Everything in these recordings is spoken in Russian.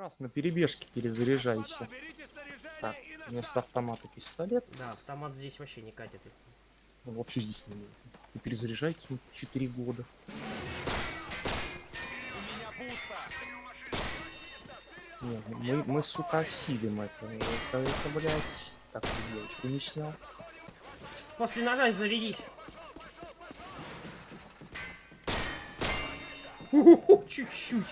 Раз на перебежке перезаряжайся. Так, вместо автомата пистолет. Да, автомат здесь вообще не катит. Ну, вообще здесь не нужно. И перезаряжайте 4 года. Нет, мы, мы, сука, осилим это. Это, это, блядь. Так, девочку не снял. После ножа зарядись. Уху, Чуть-чуть.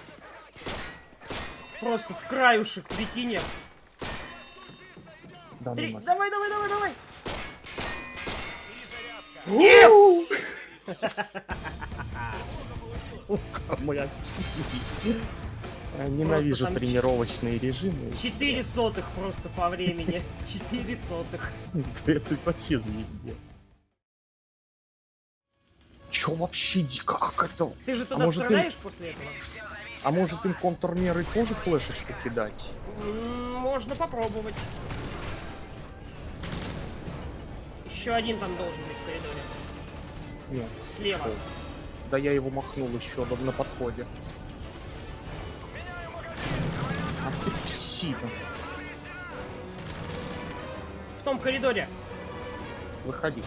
Просто в краюшек, прикинь. Да, Три... Давай, давай, давай, давай. Yes! Сука, Ненавижу там тренировочные режимы. Четыре сотых просто по времени. Четыре сотых. Это вообще звезде. Чё вообще, ди- как это? Ты же А туда им- стреляешь после этого? А может им контрмеры тоже флешечку кидать? Можно попробовать. Еще один там должен быть в коридоре. Нет. Слева. шел. Да я его махнул еще на подходе. Ах ты псина. В том коридоре. Выходи.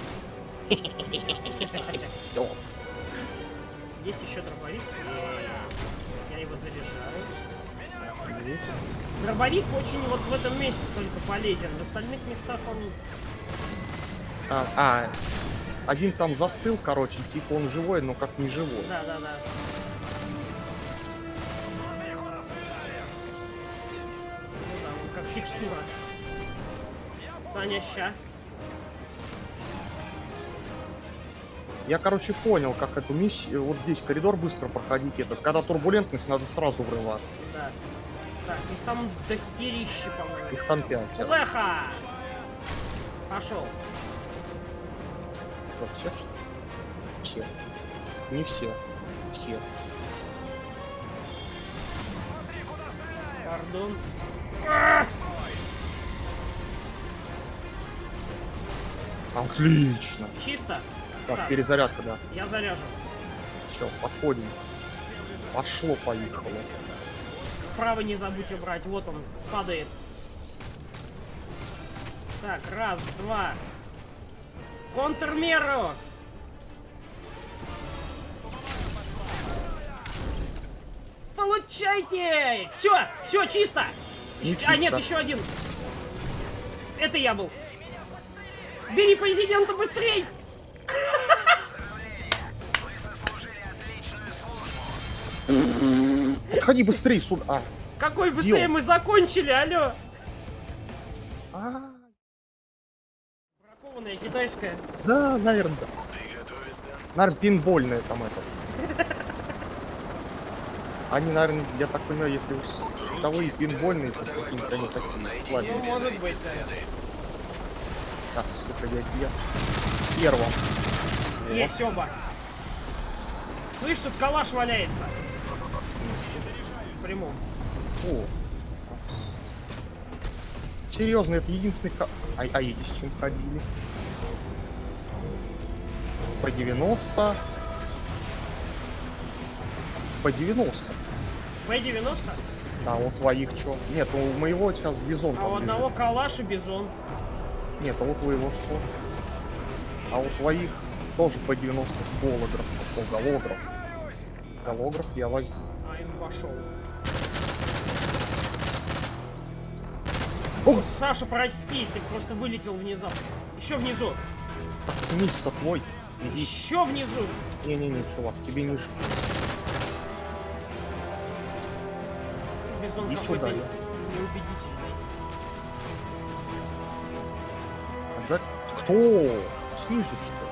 Есть еще дробовик. Его заряжаю. Есть. Дробовик очень вот в этом месте только полезен. В остальных местах он... А, а, один там застыл, короче, типа он живой, но как не живой. Да, да, да. Ну да, он как текстура. Саня, ща. Я, короче, понял, как эту миссию, вот здесь коридор быстро проходить этот. Когда турбулентность, надо сразу врываться. Да. Так, их там дохерища, по-моему. Их там пятеро. Леха! Пошел. Что, все что? Все. Не все. Все. Пардон. Отлично. Чисто? Так, Так. перезарядка, да. Я заряжен. Все, подходим. Пошло, поехало. Справа не забудь убрать. Вот он, падает. Так, раз, два. Контрмеру! Получайте! Все, все, чисто! Не Ещё- А, нет, чисто. еще один. Это я был. Бери президента быстрей! Подходи быстрее сюда. А, Какой быстрее мы закончили, алло! а, Бракованная китайская. да, наверное, да. Наверное, пинбольная там это. Они, наверное, я так понимаю, если уж световые пинбольные, то какие-то они такие Ну, может быть, да. Так, сука, я, я первым. Есть оба. Слышь, тут калаш валяется. Прямом. О. Серьезно, это единственный... ка- А, а эти с чем ходили? По 90. По 90. П-90, А у твоих что? Нет, у моего сейчас бизон а у одного калаш и бизон. Нет, а у твоего что? А у твоих тоже по 90 с голограф. О, голограф. Голограф я возьму. А им вошел. О! Саша, прости, ты просто вылетел внезапно. Еще внизу. Низ-то твой. Иди. Еще внизу. Не-не-не, чувак, тебе ниже. Бизон какой-то неубедительный. Кто? Снизу что?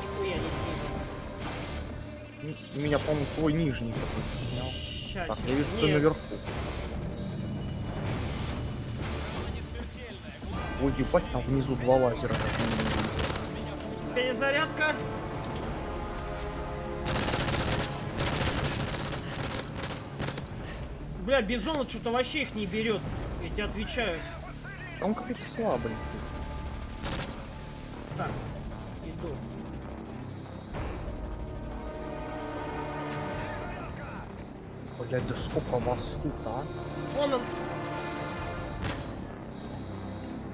Нихуя не снизу. ли? Меня, по-моему, твой нижний какой-то снял. Ща, Так, я вижу, Нет, наверху. Ой, ебать, там внизу два лазера. перезарядка. Бля, бизон что-то вообще их не берет. Я тебе отвечаю. Он какой-то слабый. Так, иду. Блядь, да сколько вас тут, а? Вон он.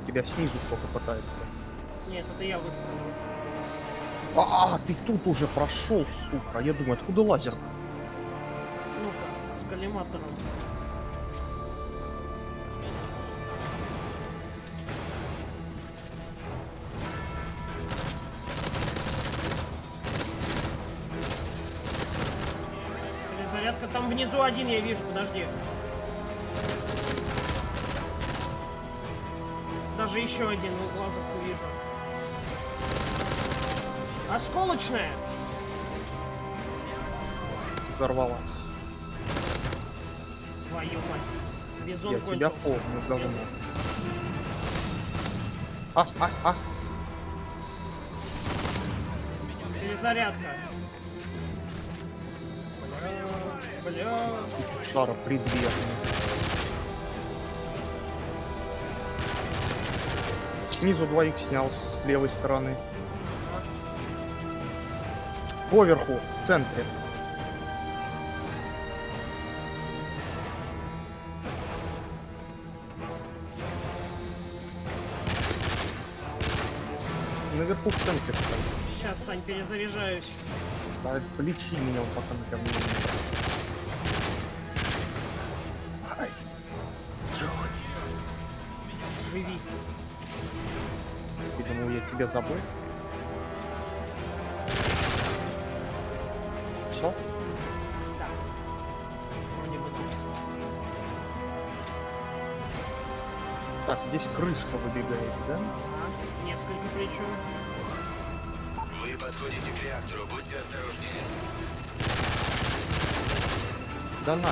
Тебя снизу кто-то пытается. Нет, это я выстрелил. А, ты тут уже прошел, сука. Я думаю, откуда лазер? Ну-ка, с коллиматором. Там внизу один я вижу, подожди. Даже еще один глазок увижу. Осколочная! Взорвалась. Твою мать. Бизон Я кончился. помню давно. А, а, а. Перезарядка. Бля. Шара предверный. Снизу двоих снял с левой стороны. Поверху, в центре. Наверху в стоит. Сейчас, Сань, перезаряжаюсь. Да, полечи меня, он на ко мне. Ай. Живи. Ты думал, я тебя забыл? Все? Так, здесь крыска выбегает, да? А, несколько причем. Вы подходите к реактору, будьте осторожнее. Да на.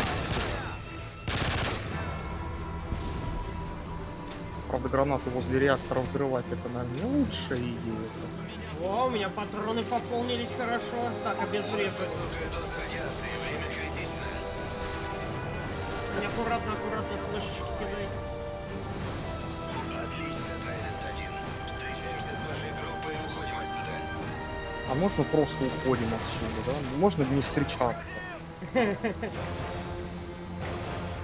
Правда, гранату возле реактора взрывать это, наверное, не лучшая идея. О, у меня патроны пополнились хорошо. Так, обезврежу. Аккуратно, аккуратно флешечки кидай. А можно просто уходим отсюда, да? Можно не встречаться.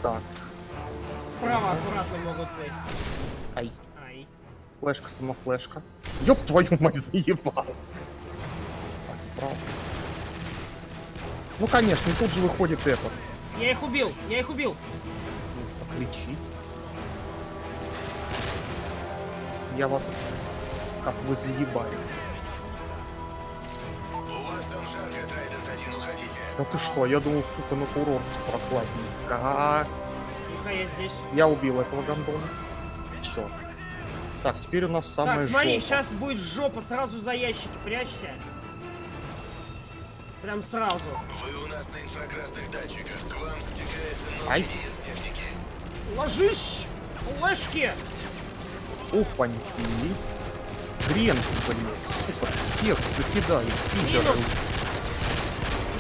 Так, Справа аккуратно могут быть. ай, Ай. флешка, самофлешка. Ёб твою мать, заебал. Так, справа. Ну, конечно, и тут же выходит этот. Я их убил, я их убил. Ну, покричи. Я вас как бы заебаю. Да ты что, я думал, сука, на курорт прохладненько. Тихо, я здесь. Я убил этого гандона. Все. Так, теперь у нас самое так, смотри, жопа. сейчас будет жопа, сразу за ящики прячься. Прям сразу. Вы у нас на инфракрасных датчиках. К вам стекается новый техники. Ложись! Флешки! Опаньки. Хрен блин. Сука, всех закидали. пидоры.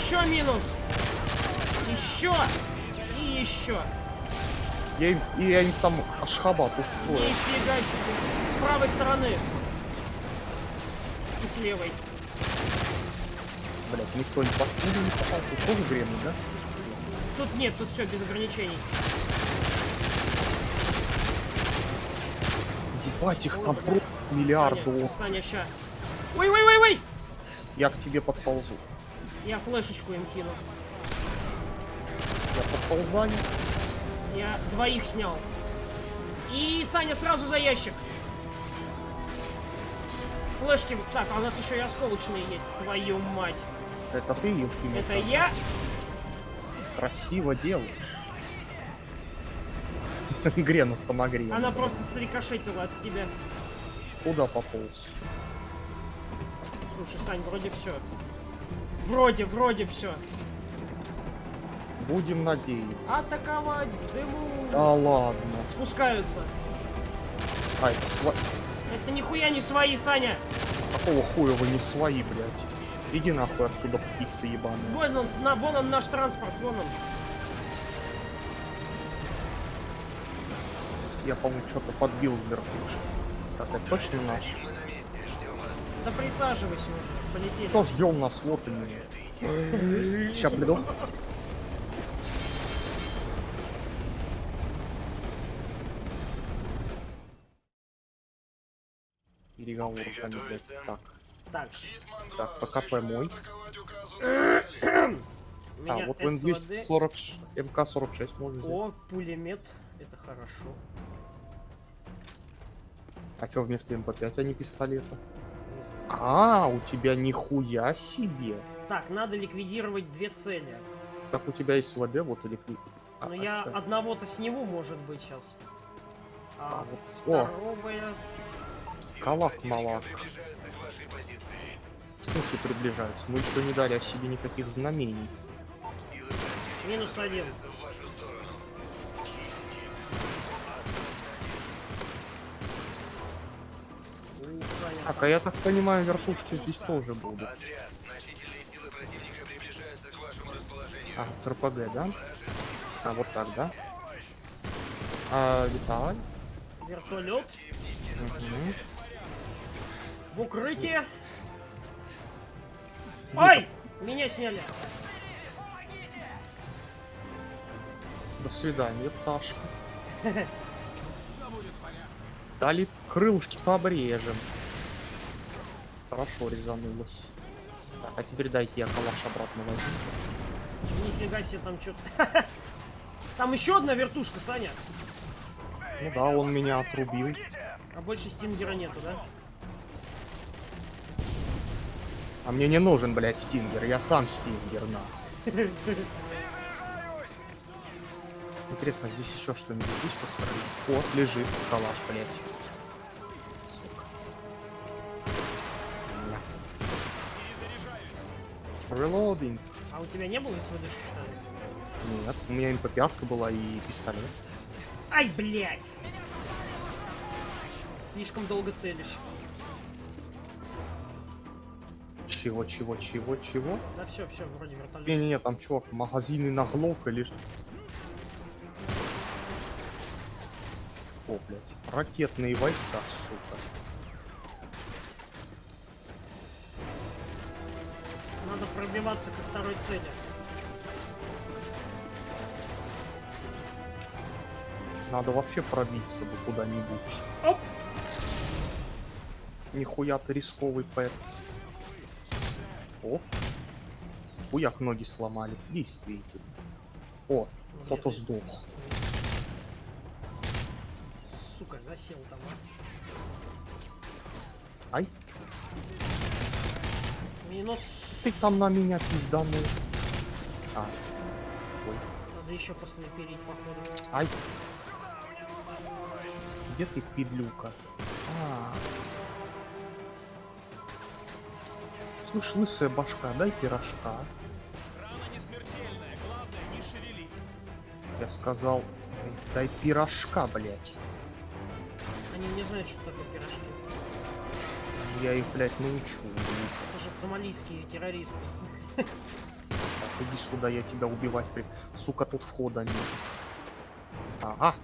Еще минус! Еще! И еще! Я и я им там ашхабат устроил. Нифига себе! С правой стороны! И с левой. Блять, никто не под пулю не попал. Тут тоже время, да? Тут нет, тут все без ограничений. Ебать, их там миллиарды. Саня, Саня, ща. Ой, ой, ой, ой! Я к тебе подползу. Я флешечку им кину. Я подползаю. Я двоих снял. И Саня сразу за ящик. Флешки. Так, а у нас еще и осколочные есть. Твою мать. Это ты, Евгений. Это я? Красиво делаешь. Грена самогрена. Она просто срикошетила от тебя. Куда пополз? Слушай, Сань, вроде все. Вроде, вроде все. Будем надеяться. Атаковать дыму. Да ладно. Спускаются. Ай, сва- Это нихуя не свои, Саня. какого хуя вы не свои, блядь? Иди нахуй отсюда, птица ебаная. Вон он, на, вон он наш транспорт, вон он. Я, по-моему, что-то подбил в верхушке. Так, это точно наш? Да присаживайся уже, полетели. Что ждем нас, вот и Сейчас приду. Переговоры там, блядь, так. Так. Так, пока мой. А, вот МВ-40, МК-46 можно взять. О, пулемет, это хорошо. А что вместо МП-5, а не пистолета? А, у тебя нихуя себе. Так, надо ликвидировать две цели. Так у тебя есть ВД, вот или... ты- А, Но а я чё? одного-то сниму, может быть, сейчас. А, А, вот- О. Силы Калак противника малак. приближаются? Мы еще не дали о себе никаких знамений. Минус один. Так, а я так понимаю, вертушки здесь тоже будут. А, с РПГ, да? А, вот так, да? А, Виталий? Вертолет. Мгм. В укрытие. Ай! Меня сняли. До свидания, пташка. Дали крылышки-то обрежем. Хорошо резанулось. Так, а теперь дайте я калаш обратно возьму. Нифига себе, там что-то... Там еще одна вертушка, Саня. Ну да, он меня отрубил. А больше стингера нету, да? А мне не нужен, блядь, стингер. Я сам стингер, на. Интересно, здесь еще что-нибудь есть посмотреть? Вот, лежит калаш, блядь. Reloading. А у тебя не было СВДшки, что ли? Нет, у меня МП-5 была и пистолет. Ай, блядь! Слишком долго целюсь. Чего, чего, чего, чего? Да все, все, вроде вертолет. Не-не-не, там чувак, магазины на глок или что? О, блядь. Ракетные войска, сука. Пробиваться ко второй цели. Надо вообще пробиться бы куда-нибудь. Оп! Нихуя ты рисковый пэтс. О. Хуяк ноги сломали. Действительно. О, кто-то сдох. Сука, засел там, а. Ай, Минус. Ты там на меня пизданул. А. Ой. Надо еще поснайперить, походу. Ай. Где ты, пидлюка? А. Слышь, лысая башка, дай пирожка. Я сказал, дай пирожка, блядь. Они не знают, что такое пирожки. Я их, блядь, научу. Это же сомалийские террористы. Так, иди сюда, я тебя убивать при... Сука, тут входа нет. Ага.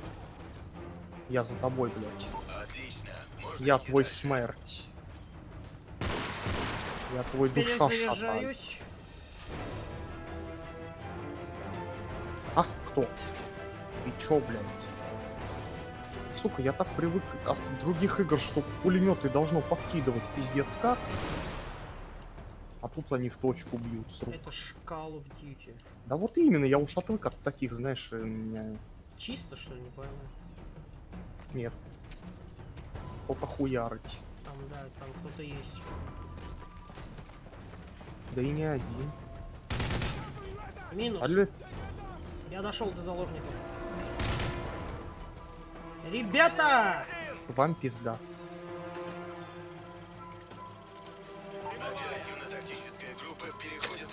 Я за тобой, блядь. Отлично. Можно Я твой дальше. смерть. Я твой душа. А, кто? Ты чё, блядь? Сука, я так привык от других игр, что пулеметы должно подкидывать пиздец как. А тут они в точку бьют с рук. Это Call of Duty. Да вот именно, я уж отвык от таких, знаешь, э, меня... Чисто, что ли, не пойму? Нет. Кто-то хуярить. Там, да, там кто-то есть. Да и не один. Минус. Алле, Я дошел до заложников. Ребята! вам пизда.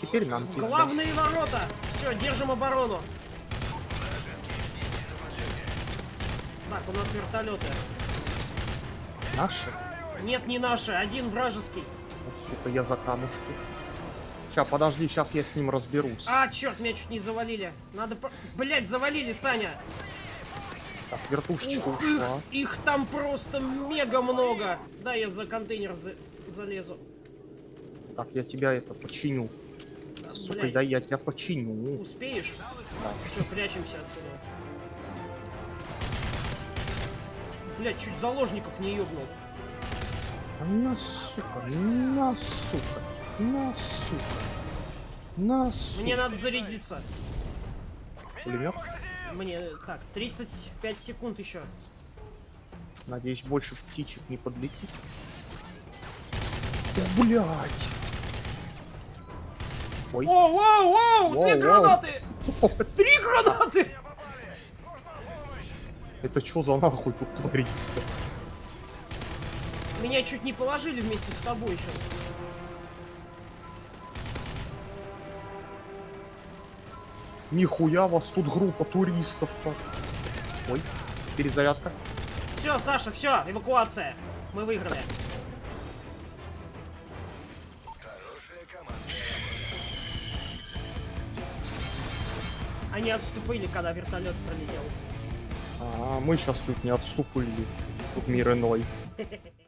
Теперь нам пизда. Главные ворота! Все, держим оборону. Так, у нас вертолеты. Наши? Нет, не наши, один вражеский. Вот, сука, я за камушки. Ща, подожди, сейчас я с ним разберусь. А, черт, меня чуть не завалили. Надо... Блять, завалили, Саня. Так, вертушечка Ух, их, ушла. их там просто мега много. Да, я за контейнер за- залезу. Так, я тебя это починю. Сука, Блядь. да я тебя починю. Успеешь? Да. Все, прячемся отсюда. Блять, чуть заложников не ёбнул. На, сука, на, сука, на, сука, на, сука. Мне надо зарядиться. Пулемет? Мне... Так, 35 секунд еще. Надеюсь, больше птичек не подлетит. Блять! Ой. Воу, воу, воу! Воу, Две воу. гранаты! Три гранаты! Это что за нахуй тут творится? Меня чуть не положили вместе с тобой сейчас. Нихуя вас тут группа туристов-то. Ой, перезарядка. Все, Саша, все, эвакуация. Мы выиграли. Они отступили, когда вертолет пролетел. А мы сейчас чуть не отступили. Тут мир иной.